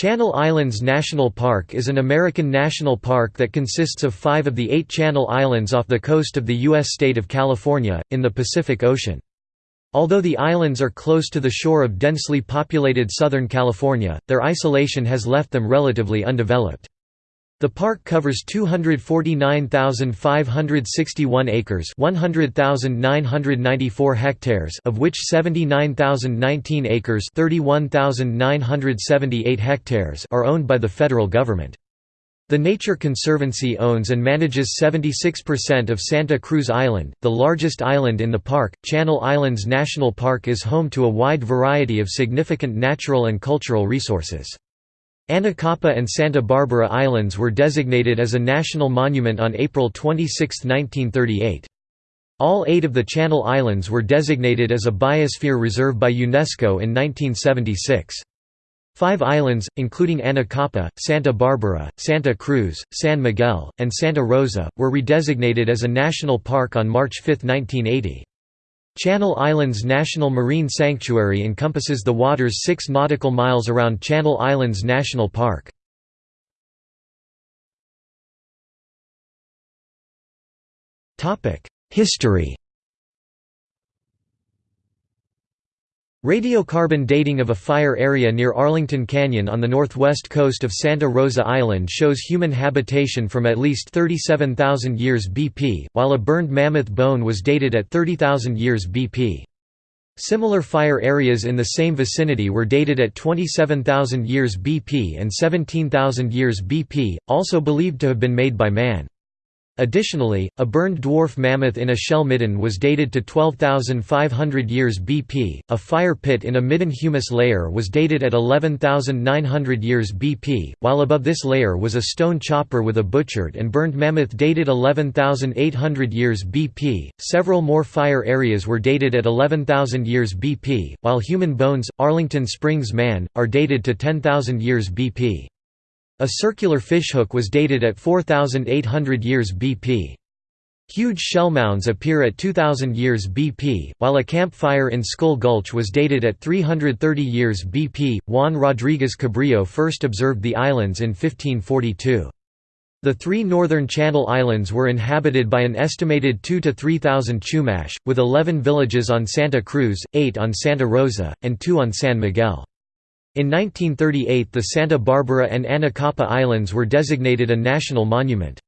Channel Islands National Park is an American national park that consists of five of the eight Channel Islands off the coast of the U.S. state of California, in the Pacific Ocean. Although the islands are close to the shore of densely populated Southern California, their isolation has left them relatively undeveloped. The park covers 249,561 acres 100,994 hectares of which 79,019 acres 31,978 hectares are owned by the federal government. The Nature Conservancy owns and manages 76% of Santa Cruz Island, the largest island in the park. Channel Islands National Park is home to a wide variety of significant natural and cultural resources. Anacapa and Santa Barbara Islands were designated as a national monument on April 26, 1938. All eight of the Channel Islands were designated as a biosphere reserve by UNESCO in 1976. Five islands, including Anacapa, Santa Barbara, Santa Cruz, San Miguel, and Santa Rosa, were redesignated as a national park on March 5, 1980. Channel Islands National Marine Sanctuary encompasses the waters 6 nautical miles around Channel Islands National Park. History Radiocarbon dating of a fire area near Arlington Canyon on the northwest coast of Santa Rosa Island shows human habitation from at least 37,000 years BP, while a burned mammoth bone was dated at 30,000 years BP. Similar fire areas in the same vicinity were dated at 27,000 years BP and 17,000 years BP, also believed to have been made by man. Additionally, a burned dwarf mammoth in a shell midden was dated to 12,500 years BP, a fire pit in a midden humus layer was dated at 11,900 years BP, while above this layer was a stone chopper with a butchered and burned mammoth dated 11,800 years BP. Several more fire areas were dated at 11,000 years BP, while human bones, Arlington Springs Man, are dated to 10,000 years BP. A circular fishhook was dated at 4,800 years BP. Huge shell mounds appear at 2000 years BP, while a campfire in Skull Gulch was dated at 330 years BP. Juan Rodriguez Cabrillo first observed the islands in 1542. The three northern Channel Islands were inhabited by an estimated 2 to 3,000 Chumash, with 11 villages on Santa Cruz, 8 on Santa Rosa, and 2 on San Miguel. In 1938 the Santa Barbara and Anacapa Islands were designated a national monument.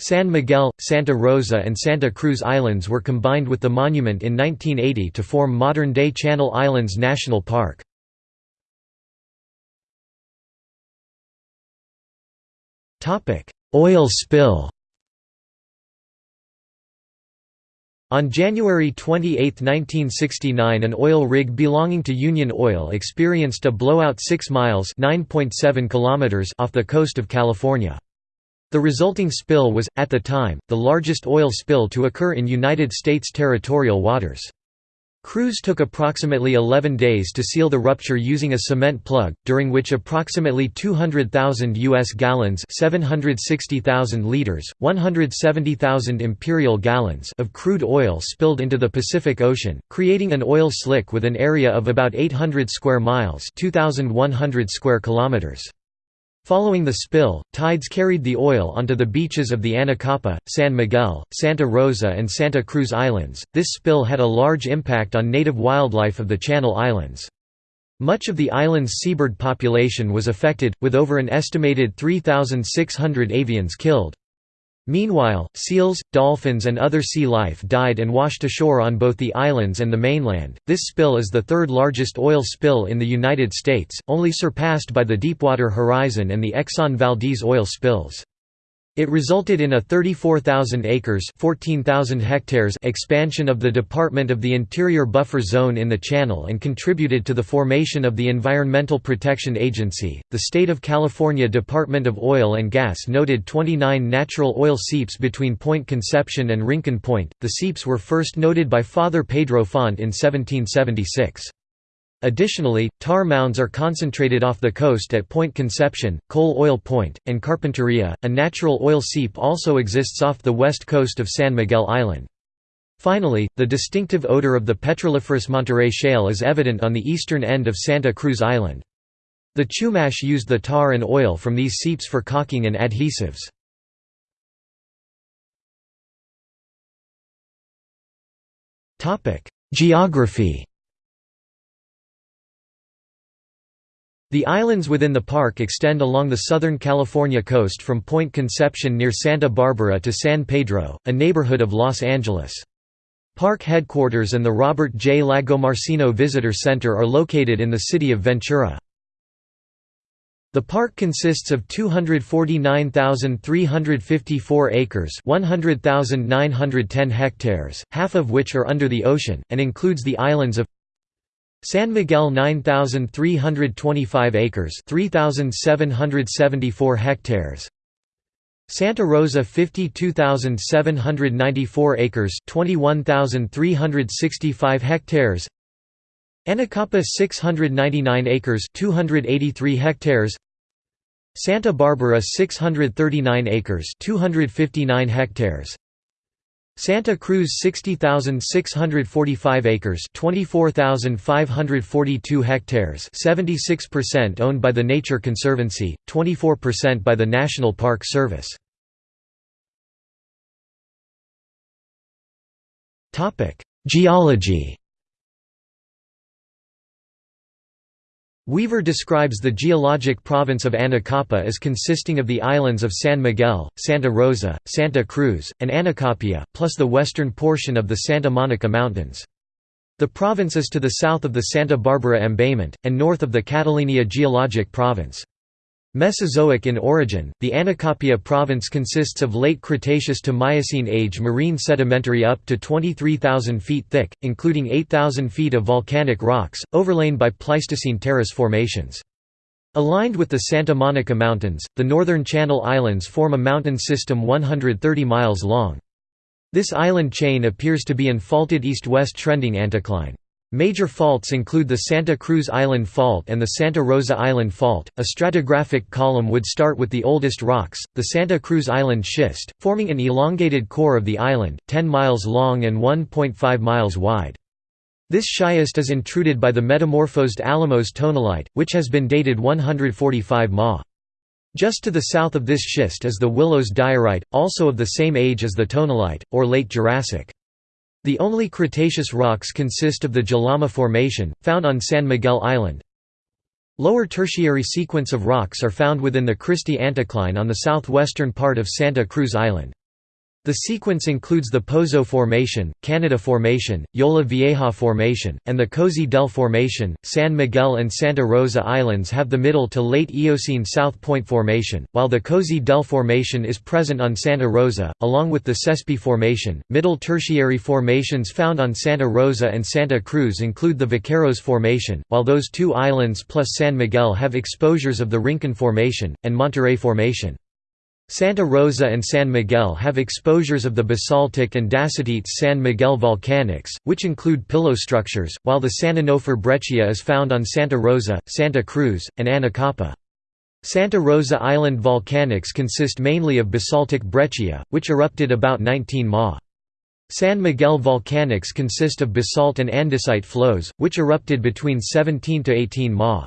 San Miguel, Santa Rosa and Santa Cruz Islands were combined with the monument in 1980 to form modern-day Channel Islands National Park. Oil spill On January 28, 1969 an oil rig belonging to Union Oil experienced a blowout 6 miles kilometers off the coast of California. The resulting spill was, at the time, the largest oil spill to occur in United States territorial waters. Crews took approximately 11 days to seal the rupture using a cement plug, during which approximately 200,000 U.S. gallons 760,000 liters, 170,000 imperial gallons of crude oil spilled into the Pacific Ocean, creating an oil slick with an area of about 800 square miles 2,100 square kilometers. Following the spill, tides carried the oil onto the beaches of the Anacapa, San Miguel, Santa Rosa and Santa Cruz Islands. This spill had a large impact on native wildlife of the Channel Islands. Much of the island's seabird population was affected, with over an estimated 3,600 avians killed. Meanwhile, seals, dolphins, and other sea life died and washed ashore on both the islands and the mainland. This spill is the third largest oil spill in the United States, only surpassed by the Deepwater Horizon and the Exxon Valdez oil spills. It resulted in a 34,000 acres 14,000 hectares expansion of the Department of the Interior buffer zone in the channel and contributed to the formation of the Environmental Protection Agency. The state of California Department of Oil and Gas noted 29 natural oil seeps between Point Conception and Rincon Point. The seeps were first noted by Father Pedro Font in 1776. Additionally, tar mounds are concentrated off the coast at Point Conception, Coal Oil Point, and Carpinteria. A natural oil seep also exists off the west coast of San Miguel Island. Finally, the distinctive odor of the petroliferous Monterey Shale is evident on the eastern end of Santa Cruz Island. The Chumash used the tar and oil from these seeps for caulking and adhesives. Geography The islands within the park extend along the Southern California coast from Point Conception near Santa Barbara to San Pedro, a neighborhood of Los Angeles. Park headquarters and the Robert J. Lagomarsino Visitor Center are located in the city of Ventura. The park consists of 249,354 acres 100,910 hectares, half of which are under the ocean, and includes the islands of San Miguel 9325 acres 3774 hectares. Santa Rosa 52794 acres 21365 hectares. Anacapa 699 acres 283 hectares. Santa Barbara 639 acres 259 hectares Santa Cruz 60,645 acres 24,542 hectares 76% owned by the Nature Conservancy, 24% by the National Park Service. Geology Weaver describes the geologic province of Anacapa as consisting of the islands of San Miguel, Santa Rosa, Santa Cruz, and Anacapia, plus the western portion of the Santa Monica Mountains. The province is to the south of the Santa Barbara embayment, and north of the Catalina geologic province. Mesozoic in origin, the Anacapia province consists of late Cretaceous to Miocene age marine sedimentary up to 23,000 feet thick, including 8,000 feet of volcanic rocks, overlain by Pleistocene terrace formations. Aligned with the Santa Monica Mountains, the northern Channel Islands form a mountain system 130 miles long. This island chain appears to be in faulted east-west trending anticline. Major faults include the Santa Cruz Island Fault and the Santa Rosa Island Fault. A stratigraphic column would start with the oldest rocks, the Santa Cruz Island Schist, forming an elongated core of the island, 10 miles long and 1.5 miles wide. This schist is intruded by the metamorphosed Alamos tonalite, which has been dated 145 ma. Just to the south of this schist is the Willows diorite, also of the same age as the tonalite, or late Jurassic. The only Cretaceous rocks consist of the Jalama Formation, found on San Miguel Island. Lower tertiary sequence of rocks are found within the Christie anticline on the southwestern part of Santa Cruz Island. The sequence includes the Pozo Formation, Canada Formation, Jolla Vieja Formation, and the Cozy Dell Formation. San Miguel and Santa Rosa Islands have the middle to late Eocene South Point Formation, while the Cozy Dell Formation is present on Santa Rosa, along with the Sespe Formation. Middle Tertiary formations found on Santa Rosa and Santa Cruz include the Vaqueros Formation, while those two islands plus San Miguel have exposures of the Rincon Formation, and Monterey Formation. Santa Rosa and San Miguel have exposures of the basaltic and dacitic San Miguel volcanics, which include pillow structures, while the San Onofre breccia is found on Santa Rosa, Santa Cruz, and Anacapa. Santa Rosa Island volcanics consist mainly of basaltic breccia, which erupted about 19 ma. San Miguel volcanics consist of basalt and andesite flows, which erupted between 17 to 18 ma.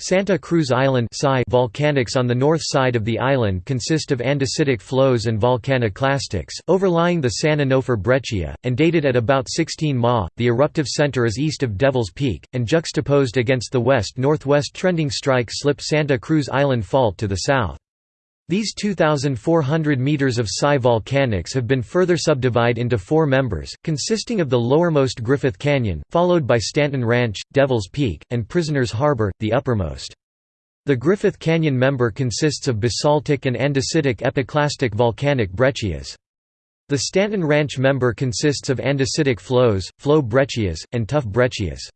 Santa Cruz Island volcanics on the north side of the island consist of andesitic flows and volcaniclastics, overlying the San Onofre breccia, and dated at about 16 ma. The eruptive center is east of Devil's Peak, and juxtaposed against the west-northwest trending strike slip Santa Cruz Island Fault to the south. These 2,400 meters of psi volcanics have been further subdivided into four members, consisting of the lowermost Griffith Canyon, followed by Stanton Ranch, Devil's Peak, and Prisoners Harbor, the uppermost. The Griffith Canyon member consists of basaltic and andesitic epiclastic volcanic breccias. The Stanton Ranch member consists of andesitic flows, flow breccias, and tuff breccias.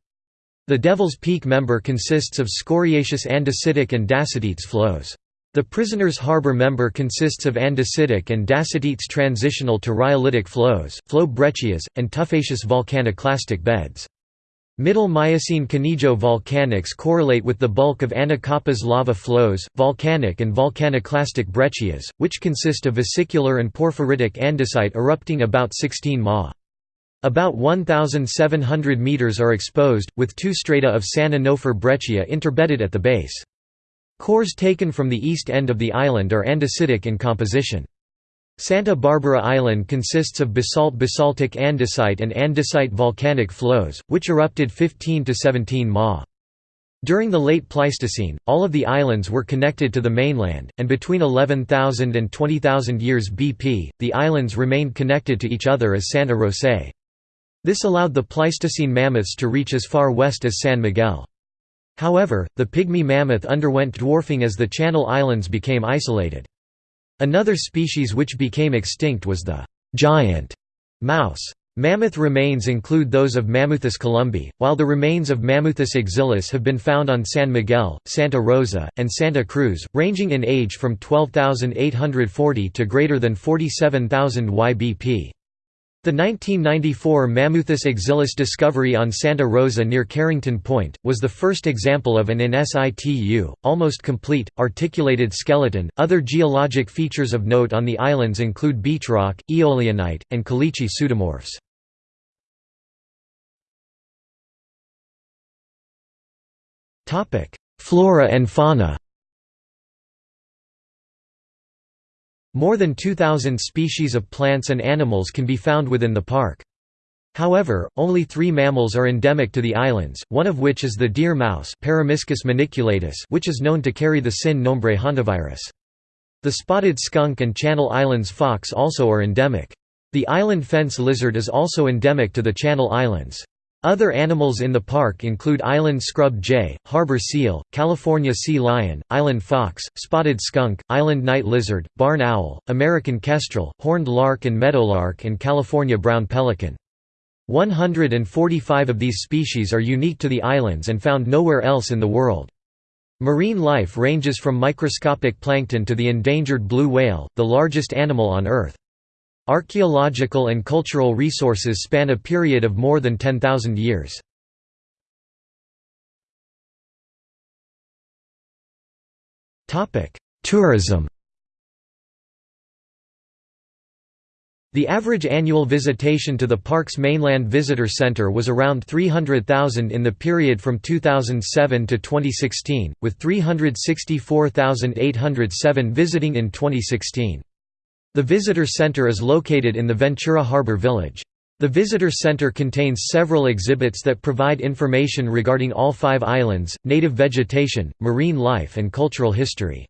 The Devil's Peak member consists of scoriaceous andesitic and dacitic flows. The Prisoners Harbor member consists of andesitic and dacitic transitional to rhyolitic flows, flow breccias, and tuffaceous volcaniclastic beds. Middle Miocene Conejo volcanics correlate with the bulk of Anacapa's lava flows, volcanic and volcaniclastic breccias, which consist of vesicular and porphyritic andesite erupting about 16 ma. About 1,700 meters are exposed, with two strata of San Onofre breccia interbedded at the base. Cores taken from the east end of the island are andesitic in composition. Santa Barbara Island consists of basalt-basaltic andesite and andesite volcanic flows, which erupted 15 to 17 ma. During the late Pleistocene, all of the islands were connected to the mainland, and between 11,000 and 20,000 years BP, the islands remained connected to each other as Santarosae. This allowed the Pleistocene mammoths to reach as far west as San Miguel. However, the pygmy mammoth underwent dwarfing as the Channel Islands became isolated. Another species which became extinct was the giant mouse. Mammoth remains include those of Mammuthus columbi, while the remains of Mammuthus exilis have been found on San Miguel, Santa Rosa, and Santa Cruz, ranging in age from 12,840 to greater than 47,000 YBP. The 1994 Mammuthus exilis discovery on Santa Rosa near Carrington Point, was the first example of an in situ, almost complete, articulated skeleton. Other geologic features of note on the islands include beach rock, eolianite, and caliche pseudomorphs. Flora and fauna More than 2,000 species of plants and animals can be found within the park. However, only three mammals are endemic to the islands, one of which is the deer mouse which is known to carry the sin nombre hantavirus. The spotted skunk and Channel Islands fox also are endemic. The island fence lizard is also endemic to the Channel Islands. Other animals in the park include island scrub jay, harbor seal, California sea lion, island fox, spotted skunk, island night lizard, barn owl, American kestrel, horned lark and meadowlark and California brown pelican. 145 of these species are unique to the islands and found nowhere else in the world. Marine life ranges from microscopic plankton to the endangered blue whale, the largest animal on Earth. Archaeological and cultural resources span a period of more than 10,000 years. Tourism The average annual visitation to the park's mainland visitor center was around 300,000 in the period from 2007 to 2016, with 364,807 visiting in 2016. The visitor center is located in the Ventura Harbor Village. The visitor center contains several exhibits that provide information regarding all five islands, native vegetation, marine life and cultural history.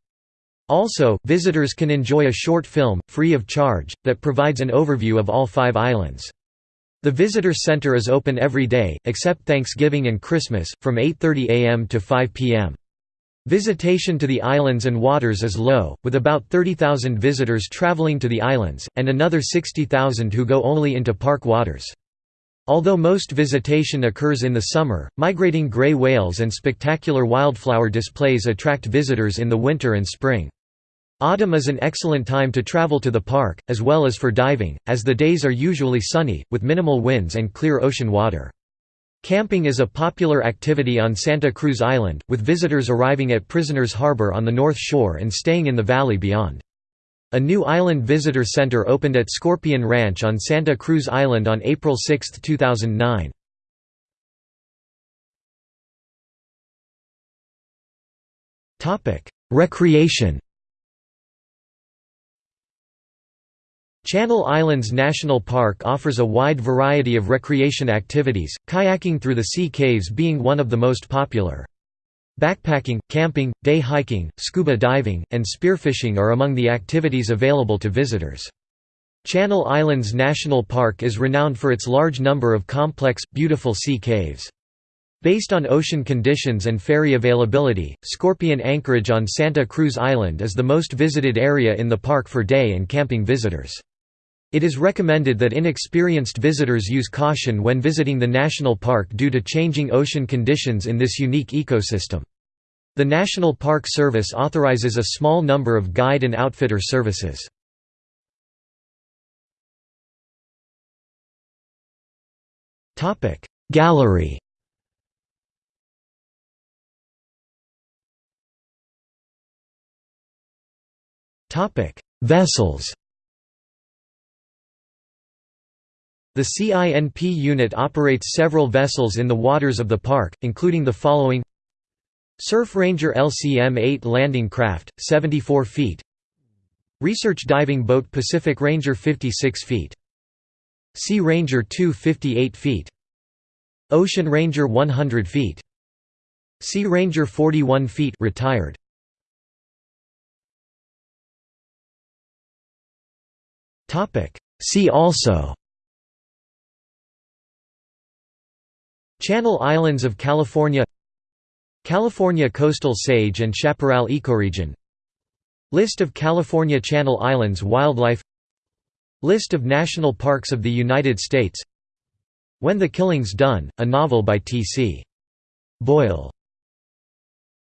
Also, visitors can enjoy a short film, free of charge, that provides an overview of all five islands. The visitor center is open every day, except Thanksgiving and Christmas, from 8.30 am to 5 pm. Visitation to the islands and waters is low, with about 30,000 visitors traveling to the islands, and another 60,000 who go only into park waters. Although most visitation occurs in the summer, migrating gray whales and spectacular wildflower displays attract visitors in the winter and spring. Autumn is an excellent time to travel to the park, as well as for diving, as the days are usually sunny, with minimal winds and clear ocean water. Camping is a popular activity on Santa Cruz Island, with visitors arriving at Prisoners Harbor on the north shore and staying in the valley beyond. A new island visitor center opened at Scorpion Ranch on Santa Cruz Island on April 6, 2009. Recreation Channel Islands National Park offers a wide variety of recreation activities, kayaking through the sea caves being one of the most popular. Backpacking, camping, day hiking, scuba diving, and spearfishing are among the activities available to visitors. Channel Islands National Park is renowned for its large number of complex, beautiful sea caves. Based on ocean conditions and ferry availability, Scorpion Anchorage on Santa Cruz Island is the most visited area in the park for day and camping visitors. It is recommended that inexperienced visitors use caution when visiting the national park due to changing ocean conditions in this unique ecosystem. The National Park Service authorizes a small number of guide and outfitter services. Gallery Vessels The CINP unit operates several vessels in the waters of the park, including the following. Surf Ranger LCM-8 landing craft, 74 feet. Research diving boat Pacific Ranger 56 feet. Sea Ranger 2 58 feet. Ocean Ranger 100 feet. Sea Ranger 41 feet retired. See also Channel Islands of California California coastal sage and chaparral ecoregion List of California Channel Islands wildlife List of national parks of the United States When the Killing's Done, a novel by T.C. Boyle